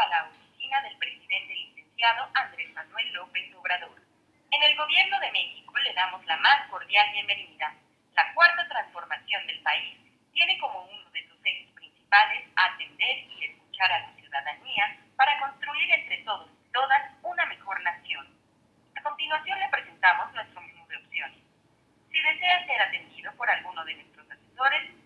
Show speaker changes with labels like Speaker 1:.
Speaker 1: a la oficina del presidente licenciado Andrés Manuel López Obrador. En el Gobierno de México le damos la más cordial bienvenida. La cuarta transformación del país tiene como uno de sus ejes principales atender y escuchar a la ciudadanía para construir entre todos y todas una mejor nación. A continuación le presentamos nuestro menú de opciones. Si desea ser atendido por alguno de nuestros asesores,